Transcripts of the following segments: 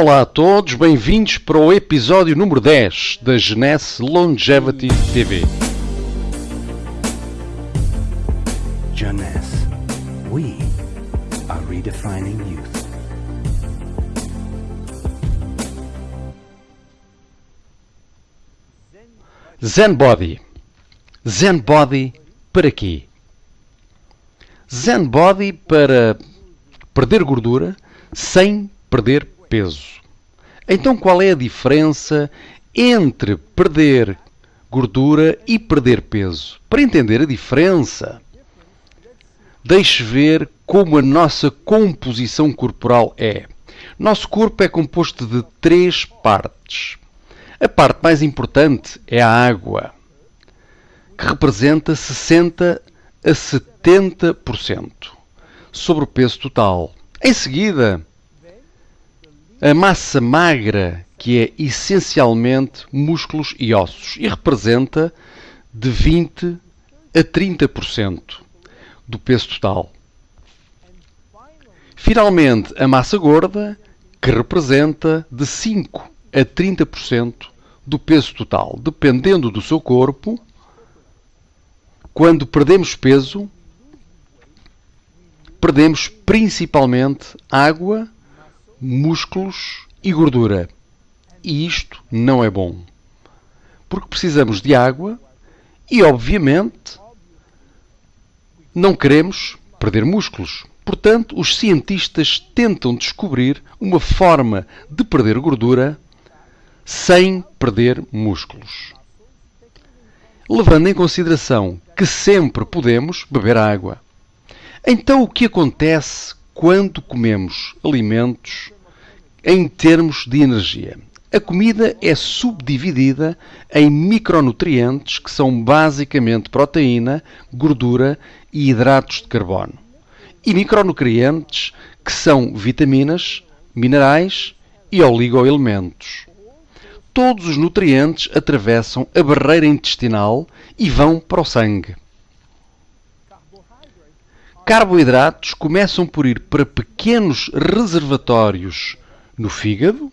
Olá a todos, bem-vindos para o episódio número 10 da Genesse Longevity TV. Jeunesse, we are redefining youth. Zen Body. Zen Body para quê? Zen Body para perder gordura sem perder peso. Então qual é a diferença entre perder gordura e perder peso? Para entender a diferença, deixe ver como a nossa composição corporal é. Nosso corpo é composto de três partes. A parte mais importante é a água, que representa 60 a 70% sobre o peso total. Em seguida, a massa magra, que é essencialmente músculos e ossos, e representa de 20 a 30% do peso total. Finalmente, a massa gorda, que representa de 5 a 30% do peso total, dependendo do seu corpo. Quando perdemos peso, perdemos principalmente água, músculos e gordura. E isto não é bom. Porque precisamos de água e, obviamente, não queremos perder músculos. Portanto, os cientistas tentam descobrir uma forma de perder gordura sem perder músculos. Levando em consideração que sempre podemos beber água. Então, o que acontece quando comemos alimentos em termos de energia? A comida é subdividida em micronutrientes que são basicamente proteína, gordura e hidratos de carbono. E micronutrientes que são vitaminas, minerais e oligoelementos. Todos os nutrientes atravessam a barreira intestinal e vão para o sangue. Carboidratos começam por ir para pequenos reservatórios no fígado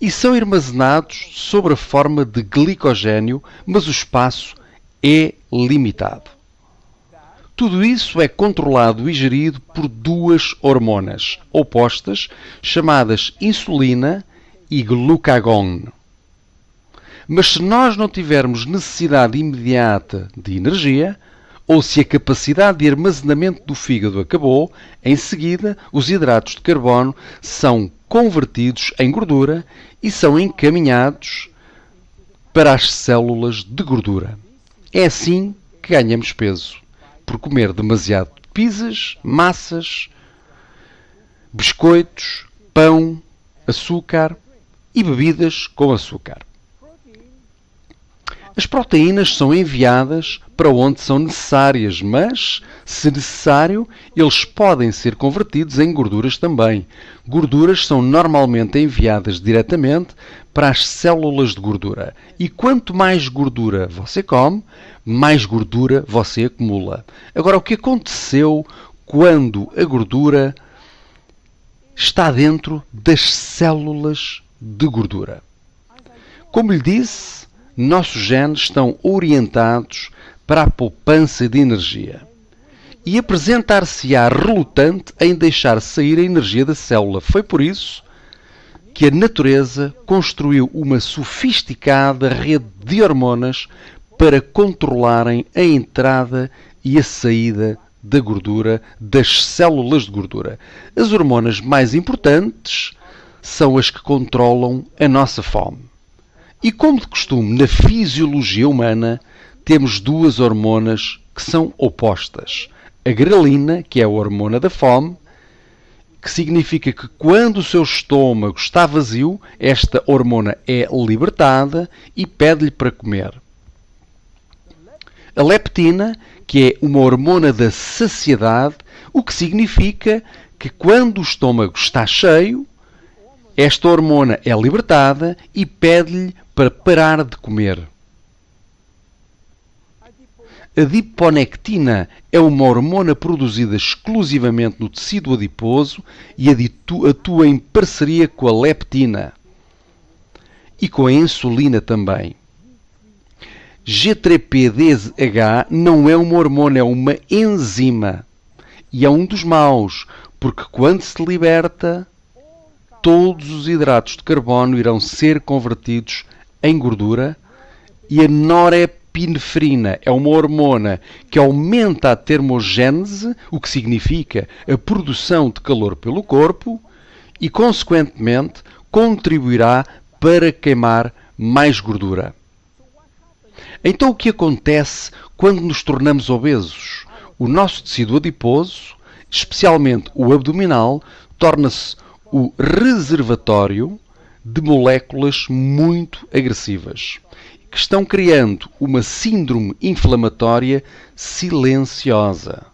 e são armazenados sob a forma de glicogênio, mas o espaço é limitado. Tudo isso é controlado e gerido por duas hormonas opostas, chamadas insulina e glucagon. Mas se nós não tivermos necessidade imediata de energia, ou se a capacidade de armazenamento do fígado acabou, em seguida os hidratos de carbono são convertidos em gordura e são encaminhados para as células de gordura. É assim que ganhamos peso, por comer demasiado pizzas, massas, biscoitos, pão, açúcar e bebidas com açúcar. As proteínas são enviadas para onde são necessárias, mas, se necessário, eles podem ser convertidos em gorduras também. Gorduras são normalmente enviadas diretamente para as células de gordura. E quanto mais gordura você come, mais gordura você acumula. Agora, o que aconteceu quando a gordura está dentro das células de gordura? Como lhe disse, nossos genes estão orientados para a poupança de energia e apresentar-se-á relutante em deixar sair a energia da célula. Foi por isso que a natureza construiu uma sofisticada rede de hormonas para controlarem a entrada e a saída da gordura das células de gordura. As hormonas mais importantes são as que controlam a nossa fome. E como de costume na fisiologia humana, temos duas hormonas que são opostas. A grelina, que é a hormona da fome, que significa que quando o seu estômago está vazio, esta hormona é libertada e pede-lhe para comer. A leptina, que é uma hormona da saciedade, o que significa que quando o estômago está cheio, esta hormona é libertada e pede-lhe para parar de comer. adiponectina é uma hormona produzida exclusivamente no tecido adiposo e atua em parceria com a leptina e com a insulina também. G3PDH não é uma hormona, é uma enzima. E é um dos maus, porque quando se liberta, todos os hidratos de carbono irão ser convertidos em gordura e a norepinefrina é uma hormona que aumenta a termogênese, o que significa a produção de calor pelo corpo e, consequentemente, contribuirá para queimar mais gordura. Então, o que acontece quando nos tornamos obesos? O nosso tecido adiposo, especialmente o abdominal, torna-se o reservatório de moléculas muito agressivas que estão criando uma síndrome inflamatória silenciosa.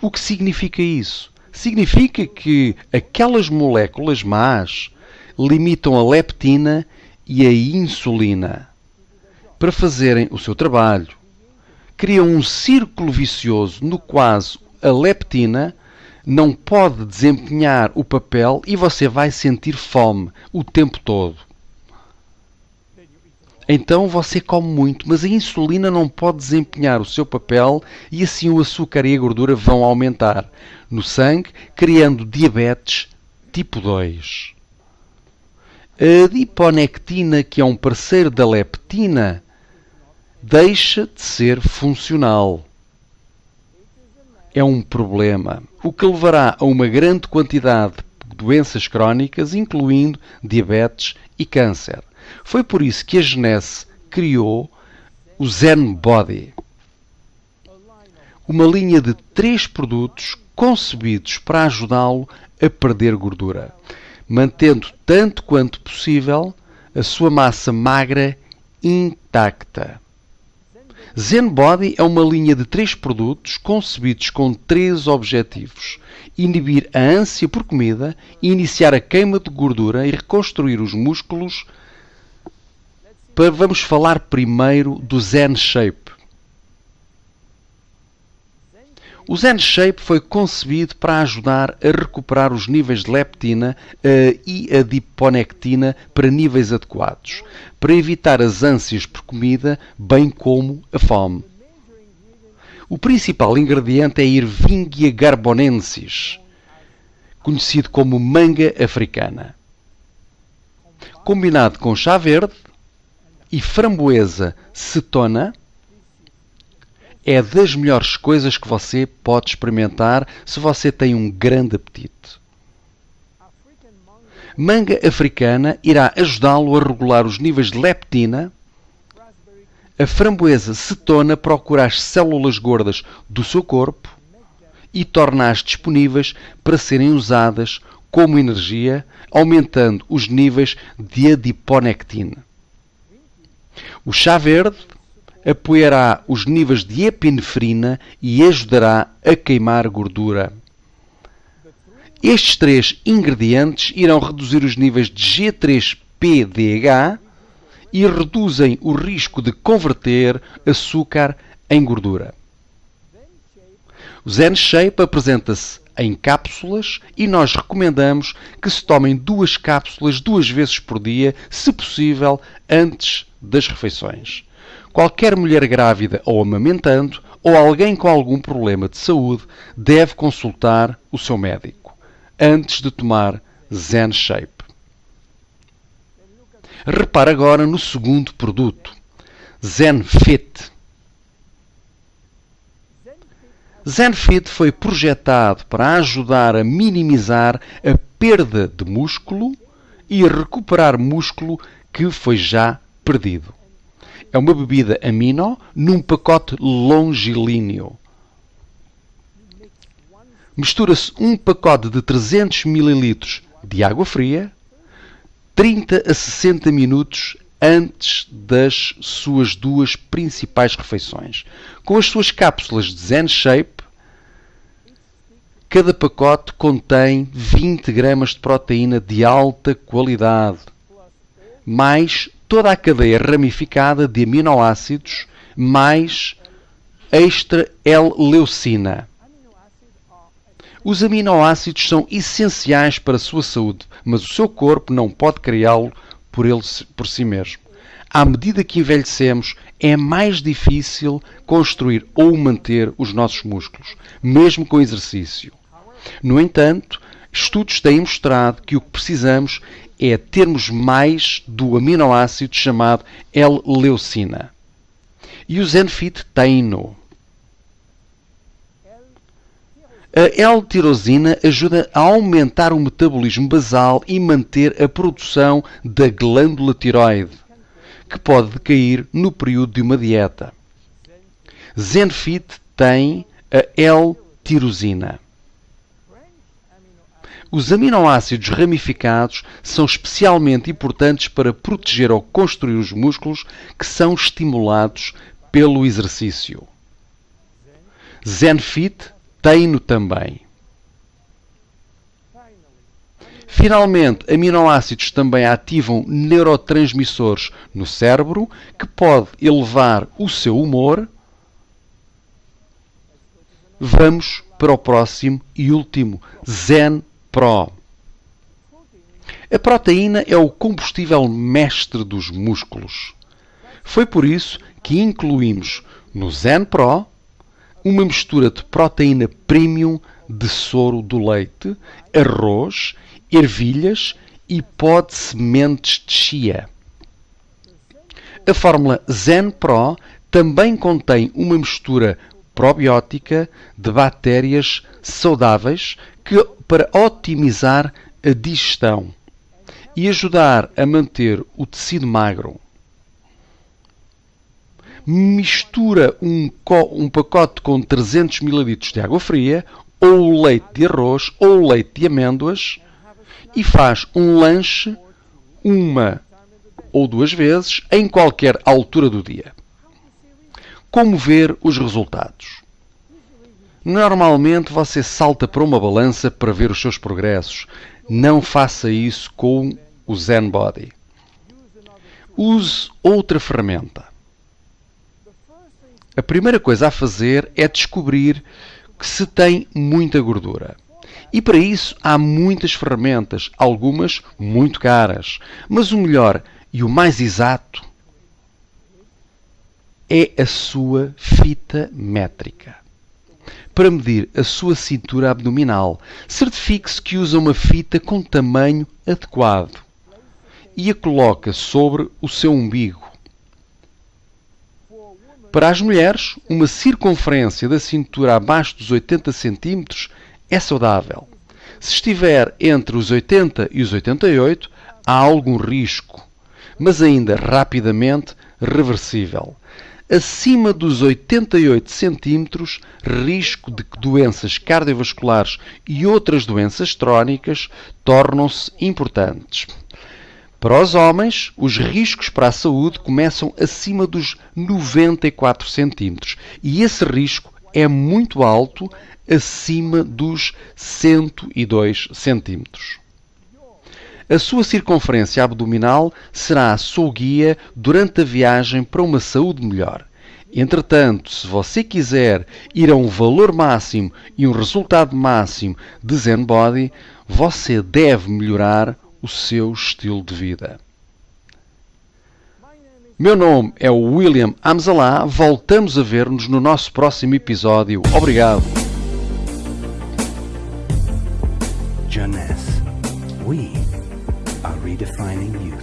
O que significa isso? Significa que aquelas moléculas más limitam a leptina e a insulina para fazerem o seu trabalho. Criam um círculo vicioso no qual a leptina não pode desempenhar o papel e você vai sentir fome o tempo todo. Então você come muito, mas a insulina não pode desempenhar o seu papel e assim o açúcar e a gordura vão aumentar no sangue, criando diabetes tipo 2. A adiponectina, que é um parceiro da leptina, deixa de ser funcional. É um problema, o que levará a uma grande quantidade de doenças crónicas, incluindo diabetes e câncer. Foi por isso que a Genese criou o Zen Body, uma linha de três produtos concebidos para ajudá-lo a perder gordura, mantendo tanto quanto possível a sua massa magra intacta. Zen Body é uma linha de três produtos concebidos com três objetivos: inibir a ânsia por comida, iniciar a queima de gordura e reconstruir os músculos. Vamos falar primeiro do Zen Shape. O Zen Shape foi concebido para ajudar a recuperar os níveis de leptina uh, e adiponectina para níveis adequados, para evitar as ânsias por comida, bem como a fome. O principal ingrediente é Irvingia garbonensis, conhecido como manga africana. Combinado com chá verde e framboesa cetona, é das melhores coisas que você pode experimentar se você tem um grande apetite. Manga africana irá ajudá-lo a regular os níveis de leptina. A framboesa cetona procura as células gordas do seu corpo e torna-as disponíveis para serem usadas como energia, aumentando os níveis de adiponectina. O chá verde apoiará os níveis de epinefrina e ajudará a queimar gordura. Estes três ingredientes irão reduzir os níveis de G3PDH e reduzem o risco de converter açúcar em gordura. O Zen Shape apresenta-se em cápsulas e nós recomendamos que se tomem duas cápsulas duas vezes por dia, se possível, antes das refeições. Qualquer mulher grávida ou amamentando ou alguém com algum problema de saúde deve consultar o seu médico antes de tomar Zen Shape. Repare agora no segundo produto, Zen Fit. Zen Fit foi projetado para ajudar a minimizar a perda de músculo e recuperar músculo que foi já perdido. É uma bebida amino num pacote longilíneo. Mistura-se um pacote de 300 ml de água fria 30 a 60 minutos antes das suas duas principais refeições. Com as suas cápsulas de Zen Shape, cada pacote contém 20 gramas de proteína de alta qualidade, mais toda a cadeia ramificada de aminoácidos mais extra-L-leucina. Os aminoácidos são essenciais para a sua saúde, mas o seu corpo não pode criá-lo por, ele, por si mesmo. À medida que envelhecemos, é mais difícil construir ou manter os nossos músculos, mesmo com exercício. No entanto, estudos têm mostrado que o que precisamos é termos mais do aminoácido chamado L-leucina. E o Zenfit tem-no. A L-tirosina ajuda a aumentar o metabolismo basal e manter a produção da glândula tiroide, que pode decair no período de uma dieta. Zenfit tem a L-tirosina. Os aminoácidos ramificados são especialmente importantes para proteger ou construir os músculos que são estimulados pelo exercício. Zenfit tem-no também. Finalmente, aminoácidos também ativam neurotransmissores no cérebro que pode elevar o seu humor. Vamos para o próximo e último, Zen Pro. A proteína é o combustível mestre dos músculos. Foi por isso que incluímos no Zen Pro uma mistura de proteína premium de soro do leite, arroz, ervilhas e pó de sementes de chia. A fórmula Zen Pro também contém uma mistura probiótica de bactérias saudáveis que, para otimizar a digestão e ajudar a manter o tecido magro mistura um, um pacote com 300 ml de água fria, ou leite de arroz, ou leite de amêndoas, e faz um lanche uma ou duas vezes em qualquer altura do dia. Como ver os resultados? Normalmente você salta para uma balança para ver os seus progressos. Não faça isso com o Zen Body. Use outra ferramenta. A primeira coisa a fazer é descobrir que se tem muita gordura. E para isso há muitas ferramentas, algumas muito caras. Mas o melhor e o mais exato é a sua fita métrica. Para medir a sua cintura abdominal, certifique-se que usa uma fita com tamanho adequado e a coloca sobre o seu umbigo para as mulheres, uma circunferência da cintura abaixo dos 80 cm é saudável. Se estiver entre os 80 e os 88, há algum risco, mas ainda rapidamente reversível. Acima dos 88 cm, risco de que doenças cardiovasculares e outras doenças crónicas tornam-se importantes. Para os homens, os riscos para a saúde começam acima dos 94 centímetros e esse risco é muito alto acima dos 102 centímetros. A sua circunferência abdominal será a sua guia durante a viagem para uma saúde melhor. Entretanto, se você quiser ir a um valor máximo e um resultado máximo de Zen Body, você deve melhorar o seu estilo de vida. Meu nome é William Amzalá. Voltamos a ver-nos no nosso próximo episódio. Obrigado. Jeunesse. We are redefining youth.